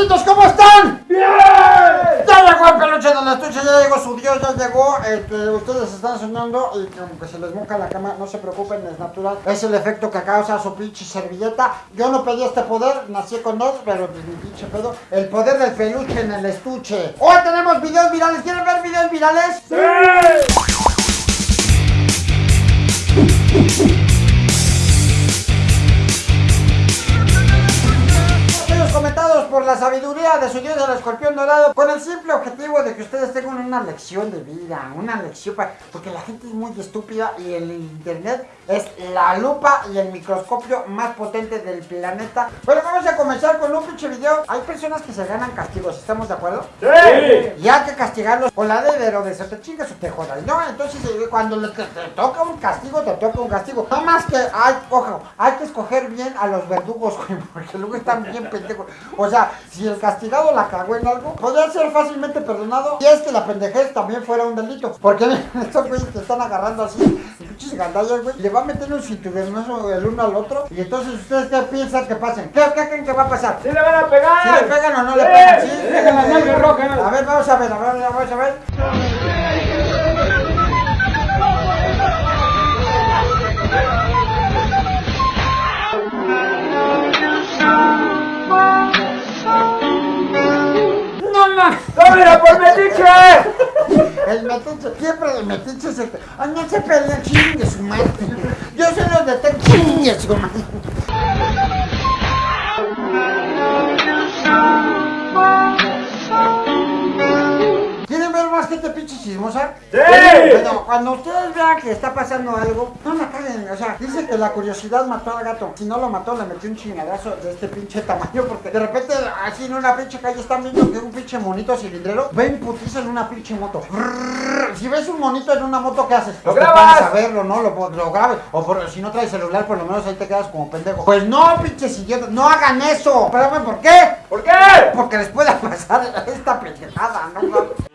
amiguitos, ¿cómo están? ¡Bien! Ya llegó el peluche de la estuche, ya llegó su dios, ya llegó el que ustedes están soñando y que aunque se les moca la cama, no se preocupen, es natural. Es el efecto que causa su pinche servilleta. Yo no pedí este poder, nací con él, pero pues mi pinche pedo. El poder del peluche en el estuche. Hoy tenemos videos virales, ¿quieren ver videos virales? ¡Sí! Por la sabiduría de su dios el escorpión dorado, con el simple objetivo de que ustedes tengan una lección de vida, una lección, porque la gente es muy estúpida y el internet es la lupa y el microscopio más potente del planeta. Bueno, vamos a comenzar con un pinche video. Hay personas que se ganan castigos, ¿estamos de acuerdo? Sí. Y hay que castigarlos con la de de se te chingas o te jodas, ¿no? Entonces eh, cuando te, toca un castigo, te toca un castigo. No más que hay, ojo, hay que escoger bien a los verdugos, porque luego están bien pendejos. O sea, si el castigado la cagó en algo, podría ser fácilmente perdonado y es que la pendejez también fuera un delito. Porque estos güeyes te están agarrando así, pinches gandallas, güey, le va a meter un cinturonazo el uno al otro. Y entonces, ¿ustedes qué piensan que pasen? ¿Qué, creen que va a pasar? ¿Sí le van a pegar? ¿Sí le pegan o no le pegan? Sí, las nalgas rojas. A ver, vamos a ver, a ver, vamos a ver. ¡Tómela por metiche! El metiche, siempre el metiche se... ¡Ay, no se peleen, chingue su madre! Yo soy los de chingue su madre. ¿Quieren ver más gente pinche chismosa? ¡Sí! Bueno, cuando ustedes vean que está pasando algo, no la caguen. O sea, dice que la curiosidad mató al gato. Si no lo mató, le metió un chingadazo de este pinche tamaño. Porque de repente, así en una pinche calle, están viendo que un pinche monito cilindrero ven putiza en una pinche moto. Si ves un monito en una moto, ¿qué haces? ¡Lo Pues grabas! a verlo, ¿no? Lo, lo grabes. O por- si no traes celular, por lo menos ahí te quedas como pendejo. Pues no, pinches idiotas, no hagan eso. Espérame, ¿por qué? ¿Por qué? Porque les pueda pasar esta pendejada, ¿no?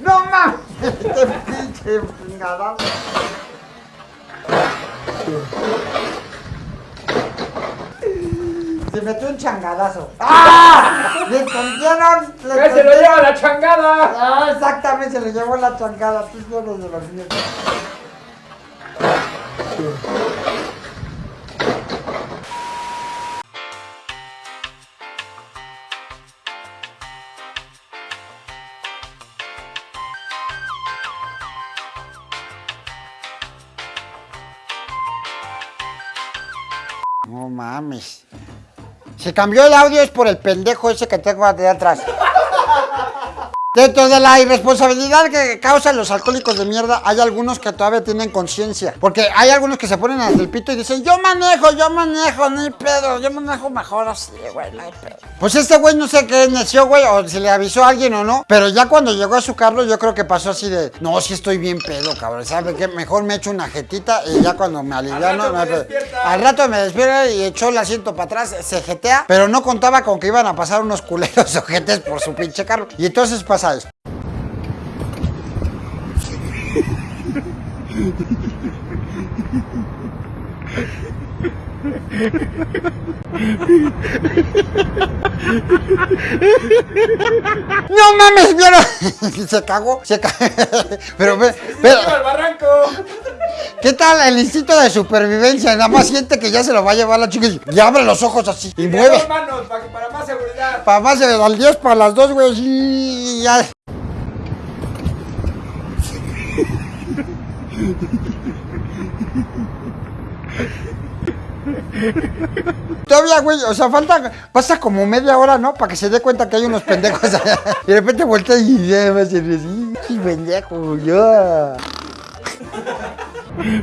¡No mames! ¡Este pinche chingadazo! Se metió un changadazo. ¡Ah! ¿Le ¡Que se lo entendieron? lleva la changada! Ah, exactamente, se le llevó la changada. Tú eres de los míos. No mames. Se cambió el audio es por el pendejo ese que tengo de atrás. Dentro de la irresponsabilidad que causan los alcohólicos de mierda, hay algunos que todavía tienen conciencia. Porque hay algunos que se ponen hasta el pito y dicen, yo manejo, yo manejo, no hay pedo, yo manejo mejor así, güey, no hay pedo. Pues este güey no sé qué neció, güey, o si le avisó a alguien o no. Pero ya cuando llegó a su carro, yo creo que pasó así de, no, si estoy bien pedo, cabrón, ¿sabe qué? Mejor me echo una jetita y ya cuando me aliviano, rato no hay me despierta. Al rato me despierta y echó el asiento para atrás, se jetea, pero no contaba con que iban a pasar unos culeros ojetes por su pinche carro. Y entonces pasa esto. No mames, vieron. se cagó, se cagó. Pero, pero, ¡Lleva al barranco! ¿Qué tal el instinto de supervivencia? Nada más siente que ya se lo va a llevar la chica y, y abre los ojos así y De mueve. dos manos, para, que- para más seguridad. Para más de al 10 para las dos, güey. Y ya. Todavía, güey, o sea, falta, pasa como media hora, ¿no? Para que se dé cuenta que hay unos pendejos allá. Y de repente voltea y ya me así, "Sí, pendejo, yo. Ha ha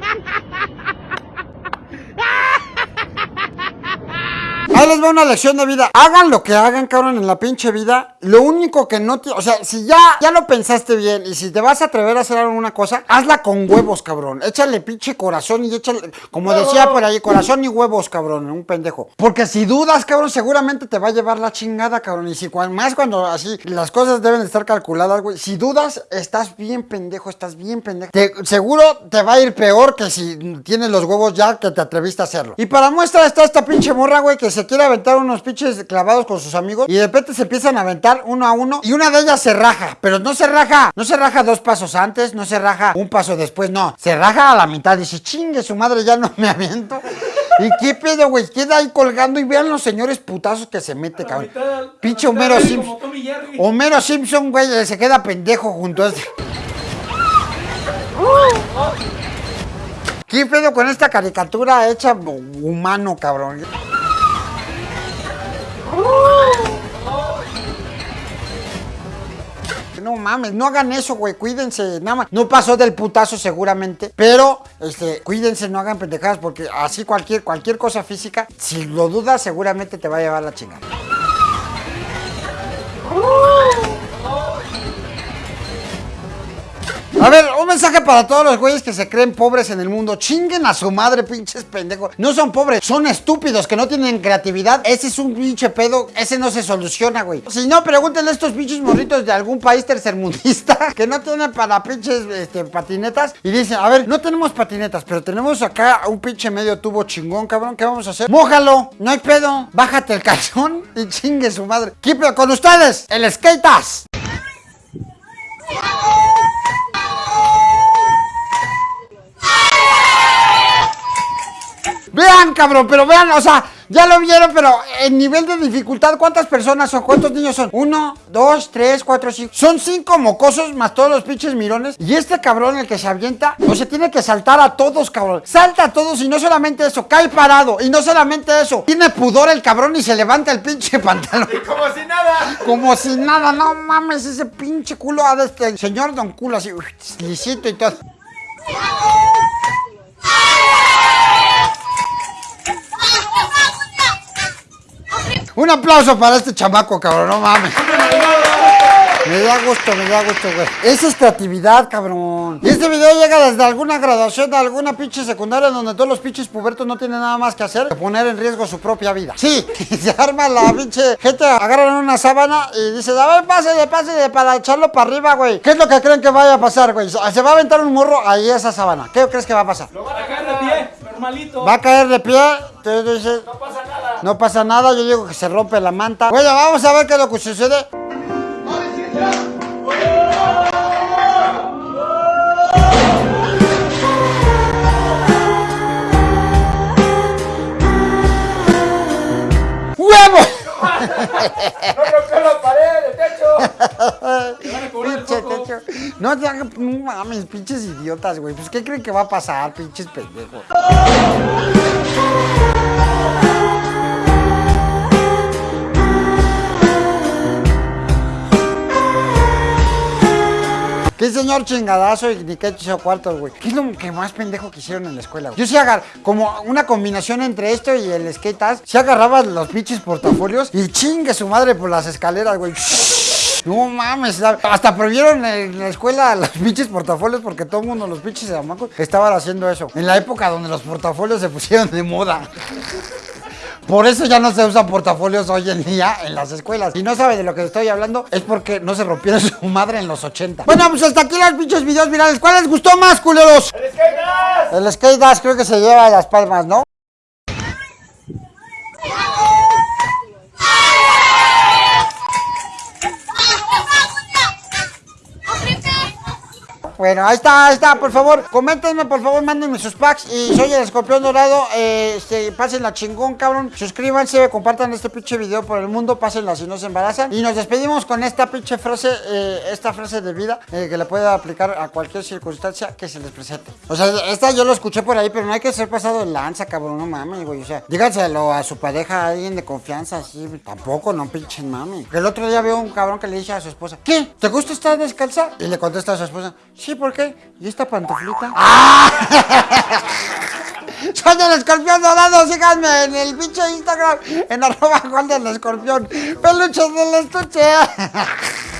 ha ha! Ahí les va una lección de vida. Hagan lo que hagan, cabrón, en la pinche vida. Lo único que no. O sea, si ya, ya lo pensaste bien y si te vas a atrever a hacer alguna cosa, hazla con huevos, cabrón. Échale pinche corazón y échale. Como decía por ahí, corazón y huevos, cabrón. Un pendejo. Porque si dudas, cabrón, seguramente te va a llevar la chingada, cabrón. Y si más cuando así las cosas deben de estar calculadas, güey. Si dudas, estás bien pendejo, estás bien pendejo. Seguro te va a ir peor que si tienes los huevos ya que te atreviste a hacerlo. Y para muestra está esta pinche morra, güey, que se quiere aventar unos pinches clavados con sus amigos y de repente se empiezan a aventar uno a uno y una de ellas se raja, pero no se raja, no se raja dos pasos antes, no se raja un paso después, no, se raja a la mitad, dice, chingue su madre, ya no me aviento. ¿Y qué pedo, güey? Queda ahí colgando y vean los señores putazos que se mete, cabrón. Pinche Homero Simpson. Homero Simpson, güey, se queda pendejo junto a este. ¿Qué pedo con esta caricatura hecha humano, cabrón? No mames, no hagan eso, güey, cuídense, nada más. No pasó del putazo seguramente, pero este, cuídense, no hagan pendejadas porque así cualquier cualquier cosa física, si lo dudas, seguramente te va a llevar la chingada. A ver, mensaje para todos los güeyes que se creen pobres en el mundo. Chinguen a su madre, pinches pendejos. No son pobres, son estúpidos que no tienen creatividad. Ese es un pinche pedo. Ese no se soluciona, güey. Si no, pregúntenle a estos pinches morritos de algún país tercermundista que no tienen para pinches este, patinetas. Y dicen, a ver, no tenemos patinetas, pero tenemos acá un pinche medio tubo chingón, cabrón. ¿Qué vamos a hacer? Mójalo, no hay pedo. Bájate el calzón y chingue su madre. ¿Qué pedo con ustedes? El skatas. Vean, cabrón, pero vean, o sea, ya lo vieron, pero en nivel de dificultad, ¿cuántas personas son? ¿Cuántos niños son? Uno, dos, tres, cuatro, cinco. Son cinco mocosos más todos los pinches mirones. Y este cabrón, el que se avienta, o sea, tiene que saltar a todos, cabrón. Salta a todos y no solamente eso, cae parado. Y no solamente eso, tiene pudor el cabrón y se levanta el pinche pantalón. Como si nada. Como si nada, no mames, ese pinche culo ha de este el señor Don Culo, así, uf, lisito y todo. Un aplauso para este chamaco, cabrón, no mames. Me da gusto, me da gusto, güey. Esa es creatividad, cabrón. Y este video llega desde alguna graduación de alguna pinche secundaria donde todos los pinches pubertos no tienen nada más que hacer que poner en riesgo su propia vida. Sí, se arma la pinche gente, agarran una sábana y dice, a ver, pásale, pásale para echarlo para arriba, güey. ¿Qué es lo que creen que vaya a pasar, güey? Se va a aventar un morro ahí a esa sábana. ¿Qué crees que va a pasar? Lo van a caer de pie, normalito. Va a caer de pie, entonces dices, No pasa. No pasa nada, yo digo que se rompe la manta. Bueno, vamos a ver qué es lo que sucede. ¡Huevo! No rompió la pared, el techo. El techo. No no mames, pinches idiotas, güey. Pues, ¿qué creen que va a pasar, pinches pendejos? Señor chingadazo y ni qué hizo cuartos, güey? ¿Qué es lo que más pendejo que hicieron en la escuela, güey? Yo sí agar como una combinación entre esto y el skate ass, sí los pinches portafolios y chingue su madre por las escaleras, güey. No mames, hasta prohibieron en la escuela los pinches portafolios porque todo el mundo, los pinches chamacos, estaban haciendo eso. En la época donde los portafolios se pusieron de moda. Por eso ya no se usan portafolios hoy en día en las escuelas. Si no sabe de lo que estoy hablando, es porque no se rompieron su madre en los 80. Bueno, pues hasta aquí los pinches videos virales. ¿Cuál les gustó más, culeros? ¡El skateas! El skate dash creo que se lleva las palmas, ¿no? Bueno, ahí está, ahí está, por favor, coméntenme, por favor, mándenme sus packs y soy el escorpión dorado, eh, este, pásenla chingón, cabrón, suscríbanse, compartan este pinche video por el mundo, pásenla si no se embarazan y nos despedimos con esta pinche frase, eh, esta frase de vida eh, que le puede aplicar a cualquier circunstancia que se les presente. O sea, esta yo lo escuché por ahí, pero no hay que ser pasado de lanza, cabrón, no mames, güey, o sea, díganselo a su pareja, a alguien de confianza, así, tampoco, no pinchen mami. El otro día veo un cabrón que le dice a su esposa, ¿qué? ¿Te gusta estar descalza? Y le contesta a su esposa, sí, ¿por qué? ¿Y esta pantuflita? ¡Ah! Soy el escorpión dorado. Síganme en el pinche Instagram. En arroba Juan del escorpión. Peluches del estuche.